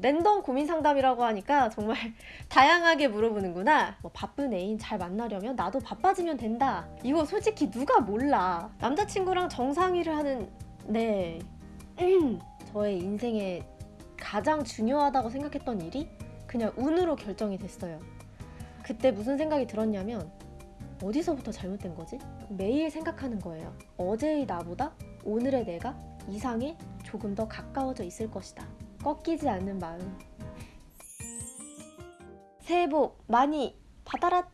랜덤 고민 상담이라고 하니까 정말 다양하게 물어보는구나. 뭐 바쁜 애인 잘 만나려면 나도 바빠지면 된다. 이거 솔직히 누가 몰라. 남자친구랑 정상회를 하는 네. 음. 저의 인생에 가장 중요하다고 생각했던 일이 그냥 운으로 결정이 됐어요. 그때 무슨 생각이 들었냐면 어디서부터 잘못된 거지? 매일 생각하는 거예요. 어제의 나보다 오늘의 내가 이상에 조금 더 가까워져 있을 것이다. 꺾이지 않는 마음. 새해 복 많이 받아라!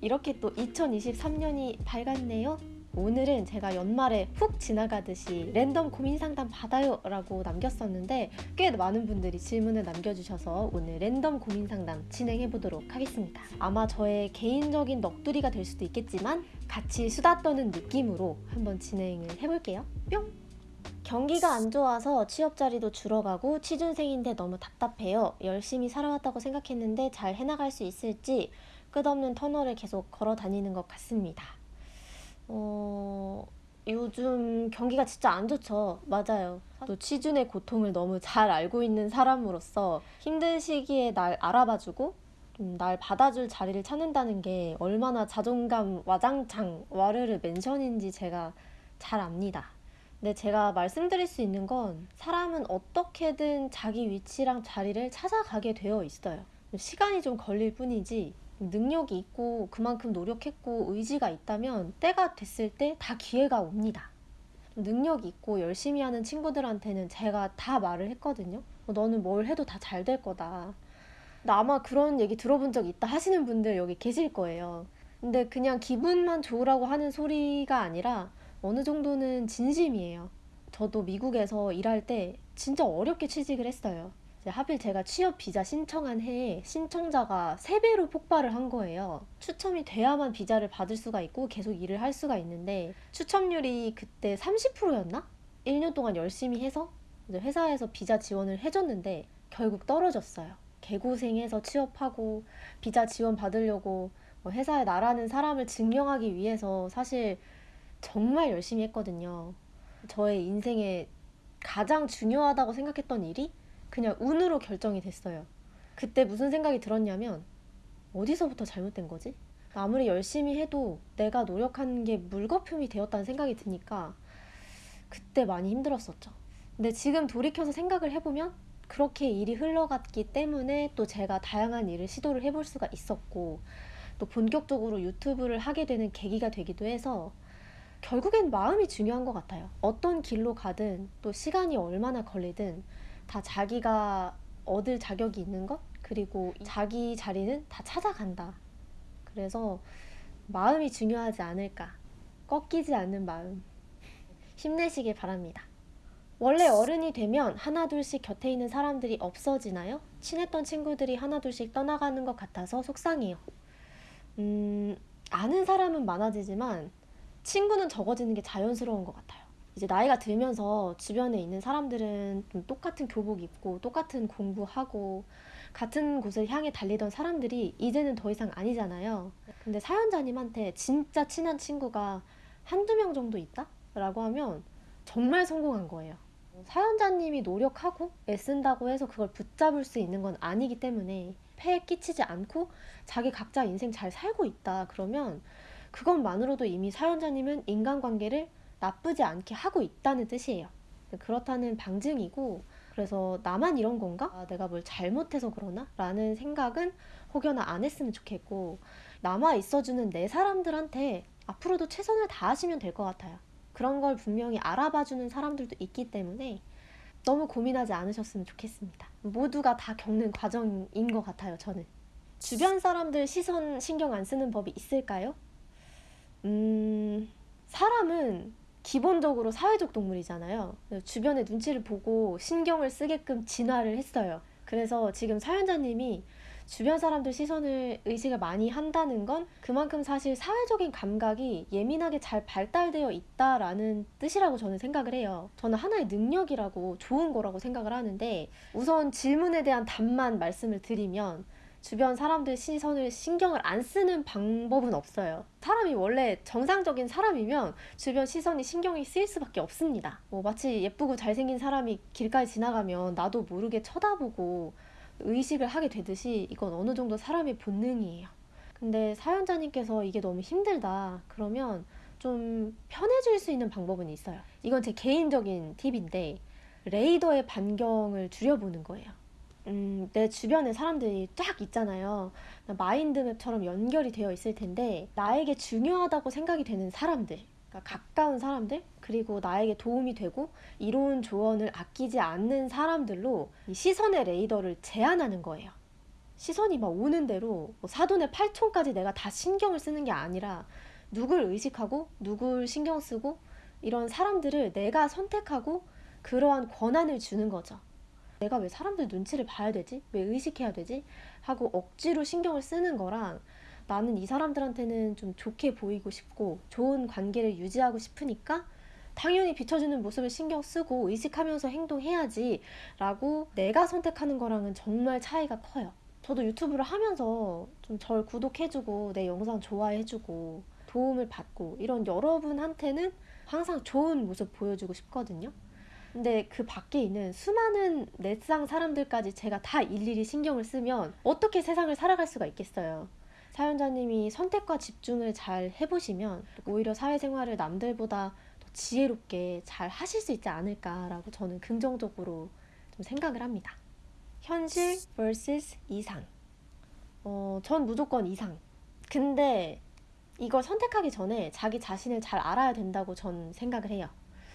이렇게 또 2023년이 밝았네요. 오늘은 제가 연말에 훅 지나가듯이 랜덤 고민 상담 받아요 라고 남겼었는데 꽤 많은 분들이 질문을 남겨주셔서 오늘 랜덤 고민 상담 진행해 보도록 하겠습니다. 아마 저의 개인적인 넋두리가 될 수도 있겠지만 같이 수다 떠는 느낌으로 한번 진행을 해볼게요. 뿅! 경기가 안 좋아서 취업 자리도 줄어가고 취준생인데 너무 답답해요. 열심히 살아왔다고 생각했는데 잘 해나갈 수 있을지 끝없는 터널을 계속 걸어 다니는 것 같습니다. 어, 요즘 경기가 진짜 안 좋죠. 맞아요. 또 취준의 고통을 너무 잘 알고 있는 사람으로서 힘든 시기에 날 알아봐주고 좀날 받아줄 자리를 찾는다는 게 얼마나 자존감 와장창 와르르 멘션인지 제가 잘 압니다. 근데 제가 말씀드릴 수 있는 건 사람은 어떻게든 자기 위치랑 자리를 찾아가게 되어 있어요. 시간이 좀 걸릴 뿐이지 능력이 있고 그만큼 노력했고 의지가 있다면 때가 됐을 때 다 기회가 옵니다. 능력이 있고 열심히 하는 친구들한테는 제가 다 말을 했거든요. 너는 뭘 해도 다 잘 될 거다. 아마 그런 얘기 들어본 적 있다 하시는 분들 여기 계실 거예요. 근데 그냥 기분만 좋으라고 하는 소리가 아니라 어느 정도는 진심이에요. 저도 미국에서 일할 때 진짜 어렵게 취직을 했어요. 하필 제가 취업 비자 신청한 해에 신청자가 3배로 폭발을 한 거예요. 추첨이 돼야만 비자를 받을 수가 있고 계속 일을 할 수가 있는데 추첨률이 그때 30%였나? 1년 동안 열심히 해서 회사에서 비자 지원을 해줬는데 결국 떨어졌어요. 개고생해서 취업하고 비자 지원 받으려고 뭐 회사에 나라는 사람을 증명하기 위해서 사실 정말 열심히 했거든요. 저의 인생에 가장 중요하다고 생각했던 일이 그냥 운으로 결정이 됐어요. 그때 무슨 생각이 들었냐면 어디서부터 잘못된 거지? 아무리 열심히 해도 내가 노력한 게 물거품이 되었다는 생각이 드니까 그때 많이 힘들었었죠. 근데 지금 돌이켜서 생각을 해보면 그렇게 일이 흘러갔기 때문에 또 제가 다양한 일을 시도를 해볼 수가 있었고 또 본격적으로 유튜브를 하게 되는 계기가 되기도 해서 결국엔 마음이 중요한 것 같아요. 어떤 길로 가든 또 시간이 얼마나 걸리든 다 자기가 얻을 자격이 있는 것 그리고 자기 자리는 다 찾아간다. 그래서 마음이 중요하지 않을까. 꺾이지 않는 마음. 힘내시길 바랍니다. 원래 어른이 되면 하나둘씩 곁에 있는 사람들이 없어지나요? 친했던 친구들이 하나둘씩 떠나가는 것 같아서 속상해요. 음, 아는 사람은 많아지지만 친구는 적어지는 게 자연스러운 것 같아요. 이제 나이가 들면서 주변에 있는 사람들은 좀 똑같은 교복 입고 똑같은 공부하고 같은 곳을 향해 달리던 사람들이 이제는 더 이상 아니잖아요. 근데 사연자님한테 진짜 친한 친구가 한두 명 정도 있다? 라고 하면 정말 성공한 거예요. 사연자님이 노력하고 애쓴다고 해서 그걸 붙잡을 수 있는 건 아니기 때문에 폐에 끼치지 않고 자기 각자 인생 잘 살고 있다. 그러면 그것만으로도 이미 사연자님은 인간관계를 나쁘지 않게 하고 있다는 뜻이에요. 그렇다는 방증이고 그래서 나만 이런 건가? 아, 내가 뭘 잘못해서 그러나? 라는 생각은 혹여나 안 했으면 좋겠고 남아 있어주는 내 사람들한테 앞으로도 최선을 다하시면 될 것 같아요. 그런 걸 분명히 알아봐주는 사람들도 있기 때문에 너무 고민하지 않으셨으면 좋겠습니다. 모두가 다 겪는 과정인 것 같아요, 저는. 주변 사람들 시선 신경 안 쓰는 법이 있을까요? 음, 사람은 기본적으로 사회적 동물이잖아요. 주변의 눈치를 보고 신경을 쓰게끔 진화를 했어요. 그래서 지금 사연자님이 주변 사람들 시선을 의식을 많이 한다는 건 그만큼 사실 사회적인 감각이 예민하게 잘 발달되어 있다라는 뜻이라고 저는 생각을 해요. 저는 하나의 능력이라고 좋은 거라고 생각을 하는데 우선 질문에 대한 답만 말씀을 드리면 주변 사람들 시선을 신경을 안 쓰는 방법은 없어요. 사람이 원래 정상적인 사람이면 주변 시선이 신경이 쓰일 수밖에 없습니다. 뭐 마치 예쁘고 잘생긴 사람이 길가에 지나가면 나도 모르게 쳐다보고 의식을 하게 되듯이 이건 어느 정도 사람의 본능이에요. 근데 사연자님께서 이게 너무 힘들다. 그러면 좀 편해질 수 있는 방법은 있어요. 이건 제 개인적인 팁인데 레이더의 반경을 줄여보는 거예요. 음, 내 주변에 사람들이 쫙 있잖아요. 마인드맵처럼 연결이 되어 있을 텐데 나에게 중요하다고 생각이 되는 사람들, 그러니까 가까운 사람들, 그리고 나에게 도움이 되고 이로운 조언을 아끼지 않는 사람들로 시선의 레이더를 제한하는 거예요. 시선이 막 오는 대로 뭐 사돈의 팔촌까지 내가 다 신경을 쓰는 게 아니라 누굴 의식하고 누굴 신경 쓰고 이런 사람들을 내가 선택하고 그러한 권한을 주는 거죠. 내가 왜 사람들 눈치를 봐야 되지? 왜 의식해야 되지? 하고 억지로 신경을 쓰는 거랑 나는 이 사람들한테는 좀 좋게 보이고 싶고 좋은 관계를 유지하고 싶으니까 당연히 비춰주는 모습을 신경 쓰고 의식하면서 행동해야지 라고 내가 선택하는 거랑은 정말 차이가 커요. 저도 유튜브를 하면서 좀 절 구독해주고 내 영상 좋아해주고 도움을 받고 이런 여러분한테는 항상 좋은 모습 보여주고 싶거든요. 근데 그 밖에 있는 수많은 넷상 사람들까지 제가 다 일일이 신경을 쓰면 어떻게 세상을 살아갈 수가 있겠어요. 사연자님이 선택과 집중을 잘 해보시면 오히려 사회생활을 남들보다 더 지혜롭게 잘 하실 수 있지 않을까라고 저는 긍정적으로 좀 생각을 합니다. 현실 vs 이상. 어, 전 무조건 이상. 근데 이걸 선택하기 전에 자기 자신을 잘 알아야 된다고 전 생각을 해요.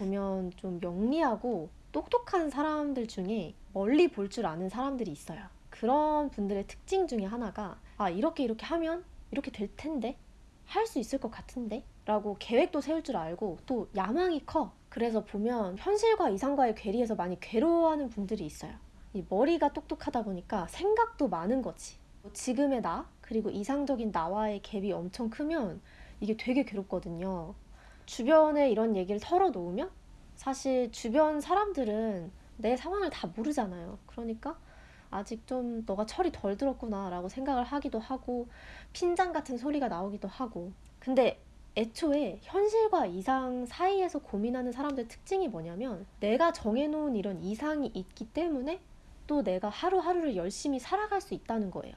보면 좀 영리하고 똑똑한 사람들 중에 멀리 볼 줄 아는 사람들이 있어요. 그런 분들의 특징 중에 하나가 아, 이렇게 이렇게 하면 이렇게 될 텐데 할 수 있을 것 같은데 라고 계획도 세울 줄 알고 또 야망이 커. 그래서 보면 현실과 이상과의 괴리에서 많이 괴로워하는 분들이 있어요. 이 머리가 똑똑하다 보니까 생각도 많은 거지. 지금의 나 그리고 이상적인 나와의 갭이 엄청 크면 이게 되게 괴롭거든요. 주변에 이런 얘기를 털어놓으면 사실 주변 사람들은 내 상황을 다 모르잖아요. 그러니까 아직 좀 너가 철이 덜 들었구나 라고 생각을 하기도 하고 핀잔 같은 소리가 나오기도 하고 근데 애초에 현실과 이상 사이에서 고민하는 사람들 특징이 뭐냐면 내가 정해놓은 이런 이상이 있기 때문에 또 내가 하루하루를 열심히 살아갈 수 있다는 거예요.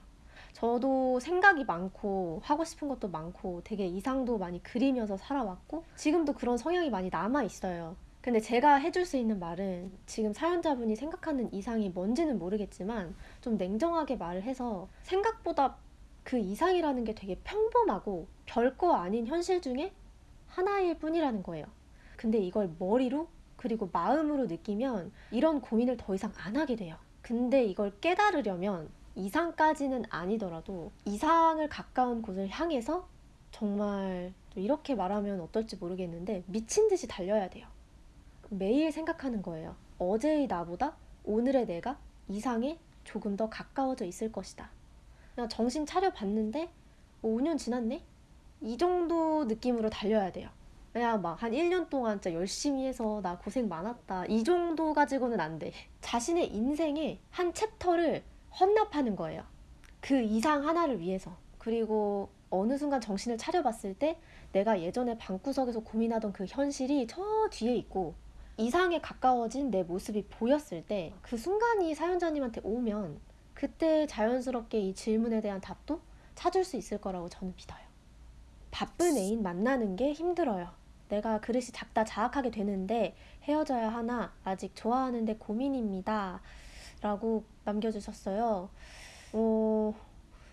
저도 생각이 많고 하고 싶은 것도 많고 되게 이상도 많이 그리면서 살아왔고 지금도 그런 성향이 많이 남아 있어요. 근데 제가 해줄 수 있는 말은 지금 사연자분이 생각하는 이상이 뭔지는 모르겠지만 좀 냉정하게 말을 해서 생각보다 그 이상이라는 게 되게 평범하고 별거 아닌 현실 중에 하나일 뿐이라는 거예요. 근데 이걸 머리로 그리고 마음으로 느끼면 이런 고민을 더 이상 안 하게 돼요. 근데 이걸 깨달으려면 이상까지는 아니더라도 이상을 가까운 곳을 향해서 정말 이렇게 말하면 어떨지 모르겠는데 미친 듯이 달려야 돼요. 매일 생각하는 거예요. 어제의 나보다 오늘의 내가 이상에 조금 더 가까워져 있을 것이다. 그냥 정신 차려 봤는데 5년 지났네? 이 정도 느낌으로 달려야 돼요. 그냥 막 한 1년 동안 진짜 열심히 해서 나 고생 많았다. 이 정도 가지고는 안 돼. 자신의 인생의 한 챕터를 헌납하는 거예요. 그 이상 하나를 위해서. 그리고 어느 순간 정신을 차려봤을 때 내가 예전에 방구석에서 고민하던 그 현실이 저 뒤에 있고 이상에 가까워진 내 모습이 보였을 때 그 순간이 사연자님한테 오면 그때 자연스럽게 이 질문에 대한 답도 찾을 수 있을 거라고 저는 믿어요. 바쁜 애인 만나는 게 힘들어요. 내가 그릇이 작다 자학하게 되는데 헤어져야 하나 아직 좋아하는데 고민입니다. 라고 남겨주셨어요. 어,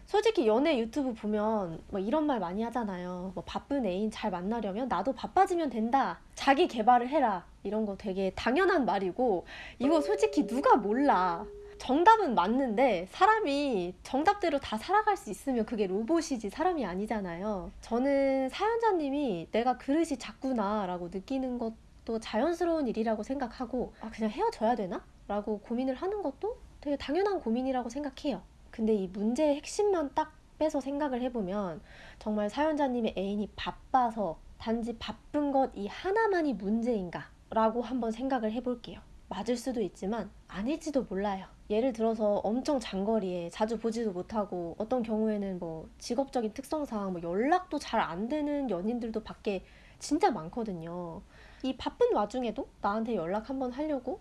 솔직히 연애 유튜브 보면 뭐 이런 말 많이 하잖아요. 뭐 바쁜 애인 잘 만나려면 나도 바빠지면 된다. 자기 개발을 해라. 이런 거 되게 당연한 말이고 이거 솔직히 누가 몰라. 정답은 맞는데 사람이 정답대로 다 살아갈 수 있으면 그게 로봇이지 사람이 아니잖아요. 저는 사연자님이 내가 그릇이 작구나 라고 느끼는 것 도 자연스러운 일이라고 생각하고 아 그냥 헤어져야 되나? 라고 고민을 하는 것도 되게 당연한 고민이라고 생각해요. 근데 이 문제의 핵심만 딱 빼서 생각을 해보면 정말 사연자님의 애인이 바빠서 단지 바쁜 것 이 하나만이 문제인가? 라고 한번 생각을 해볼게요. 맞을 수도 있지만 아닐지도 몰라요. 예를 들어서 엄청 장거리에 자주 보지도 못하고 어떤 경우에는 뭐 직업적인 특성상 뭐 연락도 잘 안 되는 연인들도 밖에 진짜 많거든요. 이 바쁜 와중에도 나한테 연락 한번 하려고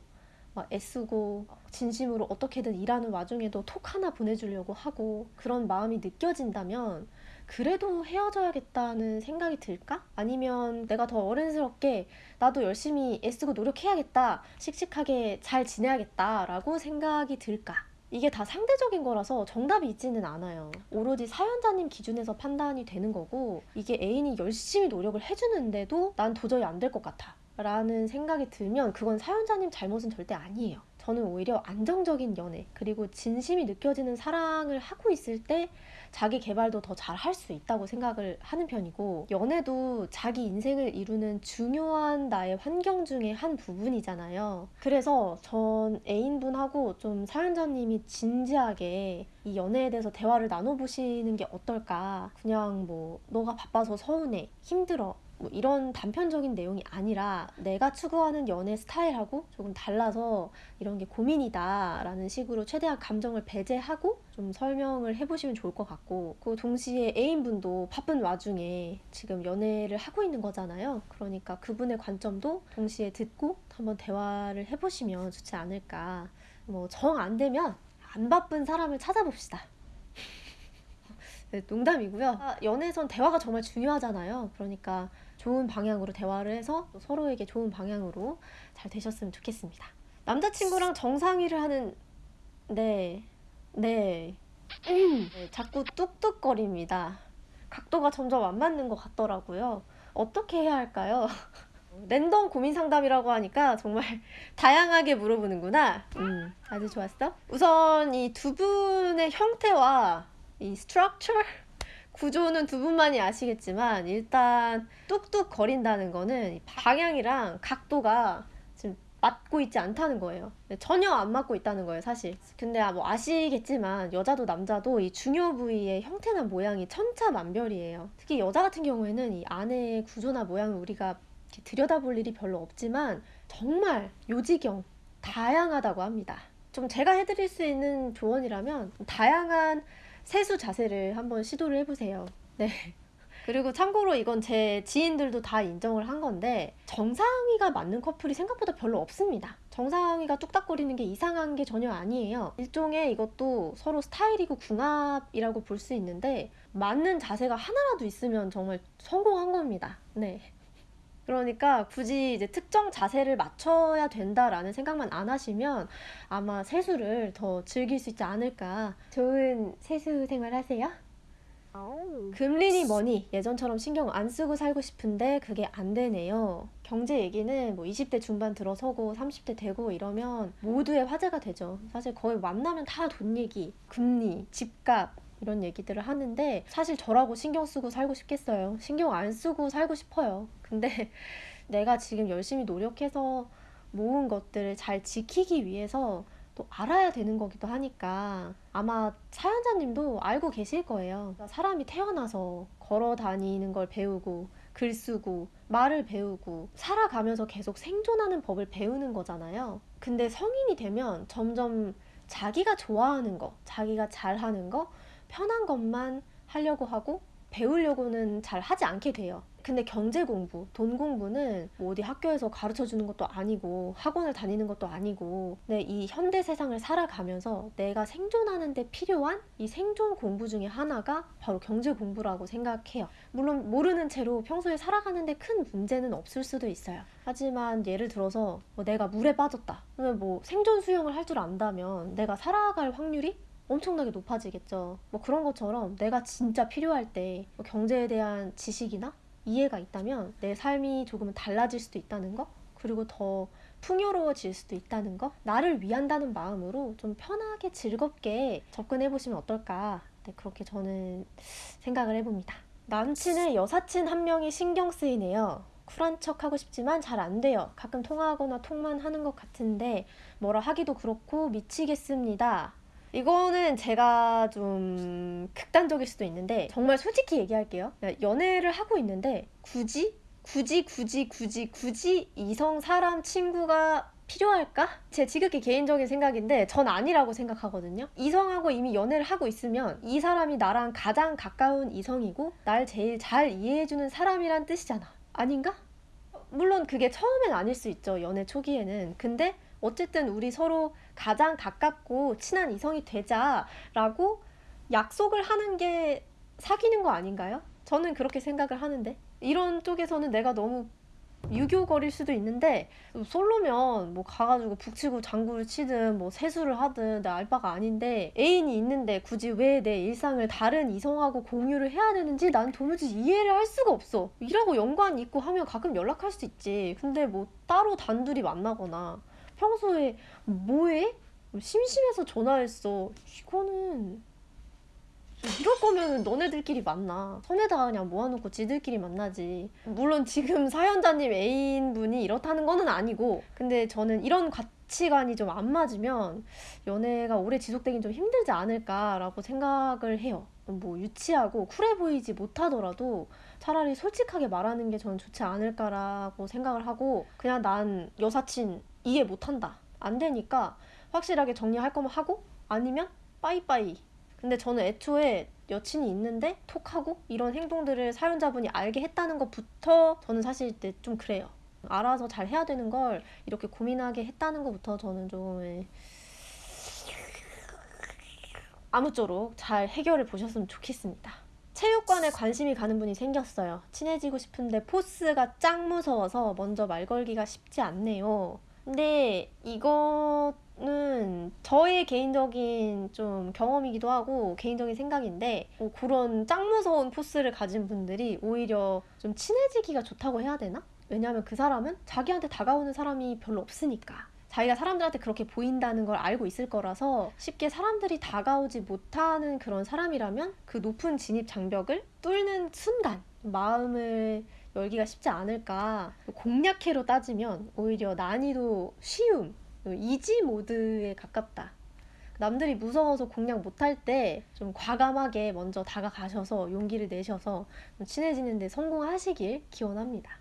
막 애쓰고 진심으로 어떻게든 일하는 와중에도 톡 하나 보내주려고 하고 그런 마음이 느껴진다면 그래도 헤어져야겠다는 생각이 들까? 아니면 내가 더 어른스럽게 나도 열심히 애쓰고 노력해야겠다, 씩씩하게 잘 지내야겠다 라고 생각이 들까? 이게 다 상대적인 거라서 정답이 있지는 않아요. 오로지 사연자님 기준에서 판단이 되는 거고, 이게 애인이 열심히 노력을 해주는데도 난 도저히 안 될 것 같아. 라는 생각이 들면 그건 사연자님 잘못은 절대 아니에요. 저는 오히려 안정적인 연애, 그리고 진심이 느껴지는 사랑을 하고 있을 때 자기 개발도 더 잘 할 수 있다고 생각을 하는 편이고, 연애도 자기 인생을 이루는 중요한 나의 환경 중에 한 부분이잖아요. 그래서 전 애인분하고 좀 사연자님이 진지하게 이 연애에 대해서 대화를 나눠보시는 게 어떨까. 그냥 뭐, 너가 바빠서 서운해, 힘들어. 뭐 이런 단편적인 내용이 아니라 내가 추구하는 연애 스타일하고 조금 달라서 이런 게 고민이다 라는 식으로 최대한 감정을 배제하고 좀 설명을 해보시면 좋을 것 같고 그 동시에 애인분도 바쁜 와중에 지금 연애를 하고 있는 거잖아요. 그러니까 그분의 관점도 동시에 듣고 한번 대화를 해보시면 좋지 않을까. 뭐 정 안 되면 안 바쁜 사람을 찾아봅시다. 네, 농담이고요. 아, 연애에선 대화가 정말 중요하잖아요. 그러니까 좋은 방향으로 대화를 해서 서로에게 좋은 방향으로 잘 되셨으면 좋겠습니다. 남자친구랑 정상회를 하는 네, 네, 네 자꾸 뚝뚝거립니다. 각도가 점점 안 맞는 것 같더라고요. 어떻게 해야 할까요? 랜덤 고민 상담이라고 하니까 정말 다양하게 물어보는구나. 음, 아주 좋았어. 우선 이 두 분의 형태와 이 스트럭처 구조는 두 분만이 아시겠지만 일단 뚝뚝 거린다는 거는 방향이랑 각도가 지금 맞고 있지 않다는 거예요. 전혀 안 맞고 있다는 거예요, 사실. 근데 아, 뭐 아시겠지만 여자도 남자도 이 중요 부위의 형태나 모양이 천차만별이에요. 특히 여자 같은 경우에는 이 안의 구조나 모양을 우리가 들여다볼 일이 별로 없지만 정말 요지경 다양하다고 합니다. 좀 제가 해드릴 수 있는 조언이라면 다양한 세수 자세를 한번 시도를 해보세요. 네. 그리고 참고로 이건 제 지인들도 다 인정을 한 건데 정상위가 맞는 커플이 생각보다 별로 없습니다. 정상위가 뚝딱거리는 게 이상한 게 전혀 아니에요. 일종의 이것도 서로 스타일이고 궁합이라고 볼 수 있는데 맞는 자세가 하나라도 있으면 정말 성공한 겁니다. 네. 그러니까 굳이 이제 특정 자세를 맞춰야 된다라는 생각만 안 하시면 아마 세수를 더 즐길 수 있지 않을까. 좋은 세수 생활 하세요. 금리니 뭐니 예전처럼 신경 안 쓰고 살고 싶은데 그게 안 되네요. 경제 얘기는 뭐 20대 중반 들어서고 30대 되고 이러면 모두의 화제가 되죠. 사실 거의 만나면 다 돈 얘기, 금리, 집값, 이런 얘기들을 하는데 사실 저라고 신경 쓰고 살고 싶겠어요. 신경 안 쓰고 살고 싶어요. 근데 내가 지금 열심히 노력해서 모은 것들을 잘 지키기 위해서 또 알아야 되는 거기도 하니까 아마 사연자님도 알고 계실 거예요. 사람이 태어나서 걸어 다니는 걸 배우고 글 쓰고 말을 배우고 살아가면서 계속 생존하는 법을 배우는 거잖아요. 근데 성인이 되면 점점 자기가 좋아하는 거, 자기가 잘하는 거, 편한 것만 하려고 하고 배우려고는 잘 하지 않게 돼요. 근데 경제 공부, 돈 공부는 뭐 어디 학교에서 가르쳐 주는 것도 아니고 학원을 다니는 것도 아니고 네, 이 현대 세상을 살아가면서 내가 생존하는 데 필요한 이 생존 공부 중에 하나가 바로 경제 공부라고 생각해요. 물론 모르는 채로 평소에 살아가는 데 큰 문제는 없을 수도 있어요. 하지만 예를 들어서 뭐 내가 물에 빠졌다. 그러면 뭐 생존 수영을 할 줄 안다면 내가 살아갈 확률이 엄청나게 높아지겠죠. 뭐 그런 것처럼 내가 진짜 필요할 때뭐 경제에 대한 지식이나 이해가 있다면 내 삶이 조금은 달라질 수도 있다는 거, 그리고 더 풍요로워질 수도 있다는 거, 나를 위한다는 마음으로 좀 편하게 즐겁게 접근해 보시면 어떨까. 네, 그렇게 저는 생각을 해봅니다. 남친의 여사친 한 명이 신경 쓰이네요. 쿨한 척 하고 싶지만 잘 안 돼요. 가끔 통화하거나 통만 하는 것 같은데 뭐라 하기도 그렇고 미치겠습니다. 이거는 제가 좀 극단적일 수도 있는데 정말 솔직히 얘기할게요. 연애를 하고 있는데 굳이 굳이 굳이 굳이 굳이 이성 사람 친구가 필요할까? 제 지극히 개인적인 생각인데 전 아니라고 생각하거든요. 이성하고 이미 연애를 하고 있으면 이 사람이 나랑 가장 가까운 이성이고 날 제일 잘 이해해주는 사람이란 뜻이잖아. 아닌가? 물론 그게 처음엔 아닐 수 있죠. 연애 초기에는. 근데 어쨌든 우리 서로 가장 가깝고 친한 이성이 되자라고 약속을 하는 게 사귀는 거 아닌가요? 저는 그렇게 생각을 하는데. 이런 쪽에서는 내가 너무 유교거릴 수도 있는데 솔로면 뭐 가가지고 북치고 장구를 치든 뭐 세수를 하든 내 알바가 아닌데 애인이 있는데 굳이 왜 내 일상을 다른 이성하고 공유를 해야 되는지 난 도무지 이해를 할 수가 없어. 일하고 연관 있고 하면 가끔 연락할 수 있지. 근데 뭐 따로 단둘이 만나거나 평소에 뭐해? 심심해서 전화했어 이거는 이럴 거면 너네들끼리 만나. 섬에다가 그냥 모아놓고 지들끼리 만나지. 물론 지금 사연자님 애인분이 이렇다는 거는 아니고, 근데 저는 이런 가치관이 좀 안 맞으면 연애가 오래 지속되긴 좀 힘들지 않을까라고 생각을 해요. 뭐 유치하고 쿨해 보이지 못하더라도 차라리 솔직하게 말하는 게 저는 좋지 않을까라고 생각을 하고, 그냥 난 여사친 이해 못한다. 안 되니까 확실하게 정리할 거면 하고, 아니면 빠이빠이 근데 저는 애초에 여친이 있는데 톡하고 이런 행동들을 사연자분이 알게 했다는 것부터 저는 사실 좀 그래요. 알아서 잘 해야 되는 걸 이렇게 고민하게 했다는 것부터 저는 좀 예. 아무쪼록 잘 해결을 보셨으면 좋겠습니다. 체육관에 관심이 가는 분이 생겼어요. 친해지고 싶은데 포스가 짱 무서워서 먼저 말 걸기가 쉽지 않네요. 근데 이거는 저의 개인적인 좀 경험이기도 하고 개인적인 생각인데 뭐 그런 짱 무서운 포스를 가진 분들이 오히려 좀 친해지기가 좋다고 해야 되나? 왜냐하면 그 사람은 자기한테 다가오는 사람이 별로 없으니까. 자기가 사람들한테 그렇게 보인다는 걸 알고 있을 거라서 쉽게 사람들이 다가오지 못하는 그런 사람이라면 그 높은 진입 장벽을 뚫는 순간 마음을 열기가 쉽지 않을까. 공략해로 따지면 오히려 난이도 쉬움, 이지 모드에 가깝다. 남들이 무서워서 공략 못할 때 좀 과감하게 먼저 다가가셔서 용기를 내셔서 친해지는데 성공하시길 기원합니다.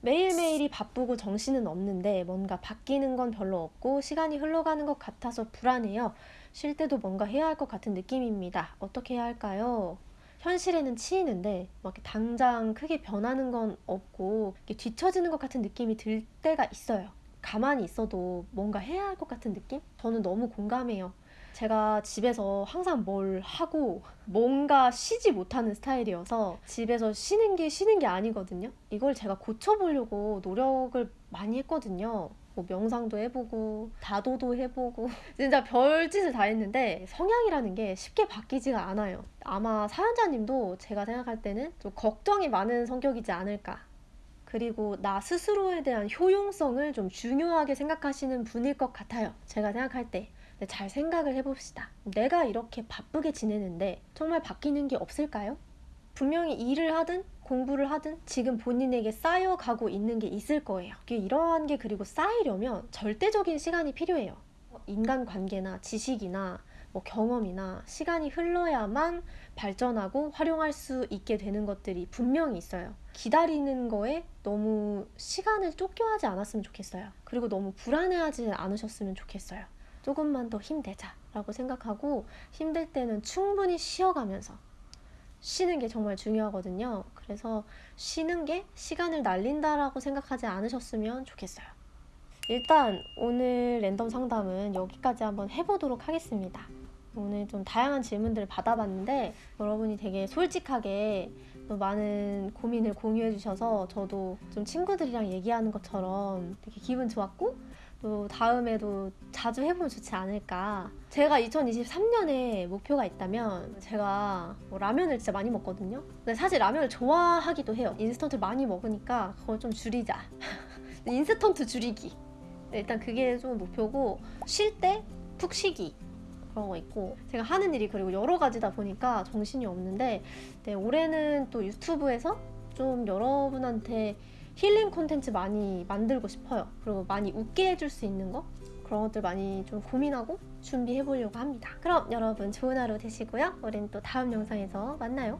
매일매일이 바쁘고 정신은 없는데 뭔가 바뀌는 건 별로 없고 시간이 흘러가는 것 같아서 불안해요. 쉴 때도 뭔가 해야 할 것 같은 느낌입니다. 어떻게 해야 할까요? 현실에는 치이는데 막 당장 크게 변하는 건 없고 뒤처지는 것 같은 느낌이 들 때가 있어요. 가만히 있어도 뭔가 해야 할 것 같은 느낌? 저는 너무 공감해요. 제가 집에서 항상 뭘 하고 뭔가 쉬지 못하는 스타일이어서 집에서 쉬는 게 쉬는 게 아니거든요. 이걸 제가 고쳐보려고 노력을 많이 했거든요. 뭐 명상도 해보고 다도도 해보고 진짜 별짓을 다 했는데 성향이라는 게 쉽게 바뀌지가 않아요. 아마 사연자님도 제가 생각할 때는 좀 걱정이 많은 성격이지 않을까. 그리고 나 스스로에 대한 효용성을 좀 중요하게 생각하시는 분일 것 같아요. 제가 생각할 때. 잘 생각을 해봅시다. 내가 이렇게 바쁘게 지내는데 정말 바뀌는 게 없을까요? 분명히 일을 하든 공부를 하든 지금 본인에게 쌓여가고 있는 게 있을 거예요. 이러한 게 그리고 쌓이려면 절대적인 시간이 필요해요. 인간관계나 지식이나 뭐 경험이나 시간이 흘러야만 발전하고 활용할 수 있게 되는 것들이 분명히 있어요. 기다리는 거에 너무 시간을 쫓겨하지 않았으면 좋겠어요. 그리고 너무 불안해하지 않으셨으면 좋겠어요. 조금만 더 힘내자 라고 생각하고 힘들 때는 충분히 쉬어가면서 쉬는 게 정말 중요하거든요. 그래서 쉬는 게 시간을 날린다라고 생각하지 않으셨으면 좋겠어요. 일단 오늘 랜덤 상담은 여기까지 한번 해보도록 하겠습니다. 오늘 좀 다양한 질문들을 받아봤는데 여러분이 되게 솔직하게 또 많은 고민을 공유해 주셔서 저도 좀 친구들이랑 얘기하는 것처럼 되게 기분 좋았고 또 다음에도 자주 해보면 좋지 않을까. 제가 2023년에 목표가 있다면 제가 뭐 라면을 진짜 많이 먹거든요. 근데 사실 라면을 좋아하기도 해요. 인스턴트 많이 먹으니까 그걸 좀 줄이자. 인스턴트 줄이기. 일단 그게 좀 목표고 쉴 때 푹 쉬기. 그런 거 있고 제가 하는 일이 그리고 여러 가지다 보니까 정신이 없는데 네, 올해는 또 유튜브에서 좀 여러분한테 힐링 콘텐츠 많이 만들고 싶어요. 그리고 많이 웃게 해줄 수 있는 거 그런 것들 많이 좀 고민하고 준비해 보려고 합니다. 그럼 여러분 좋은 하루 되시고요. 우린 또 다음 영상에서 만나요.